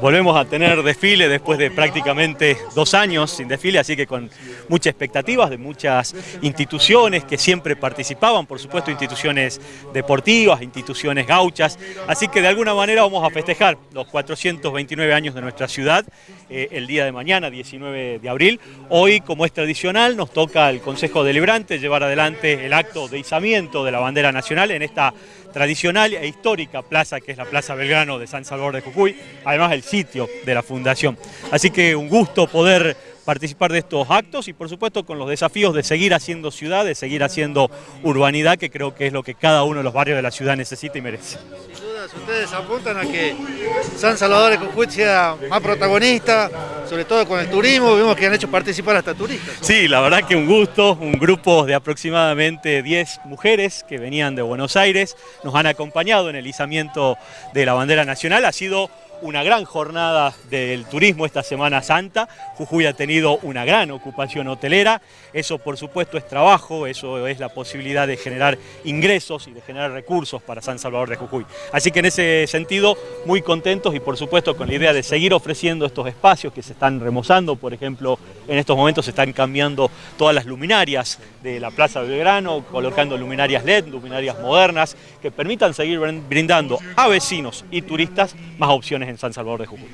Volvemos a tener desfile después de prácticamente dos años sin desfile, así que con muchas expectativas de muchas instituciones que siempre participaban, por supuesto instituciones deportivas, instituciones gauchas, así que de alguna manera vamos a festejar los 429 años de nuestra ciudad eh, el día de mañana, 19 de abril. Hoy, como es tradicional, nos toca al Consejo Deliberante llevar adelante el acto de izamiento de la bandera nacional en esta tradicional e histórica plaza que es la Plaza Belgrano de San Salvador de Jujuy, además el sitio de la Fundación. Así que un gusto poder participar de estos actos y por supuesto con los desafíos de seguir haciendo ciudad, de seguir haciendo urbanidad, que creo que es lo que cada uno de los barrios de la ciudad necesita y merece. Sin duda, ustedes apuntan a que San Salvador de Jujuy sea más protagonista, sobre todo con el turismo, vimos que han hecho participar hasta turistas. Sí, la verdad que un gusto, un grupo de aproximadamente 10 mujeres que venían de Buenos Aires, nos han acompañado en el izamiento de la bandera nacional, ha sido una gran jornada del turismo esta Semana Santa. Jujuy ha tenido una gran ocupación hotelera. Eso, por supuesto, es trabajo, eso es la posibilidad de generar ingresos y de generar recursos para San Salvador de Jujuy. Así que en ese sentido, muy contentos y, por supuesto, con la idea de seguir ofreciendo estos espacios que se están remozando. Por ejemplo, en estos momentos se están cambiando todas las luminarias de la Plaza Belgrano, colocando luminarias LED, luminarias modernas, que permitan seguir brindando a vecinos y turistas más opciones en San Salvador de Jujuy.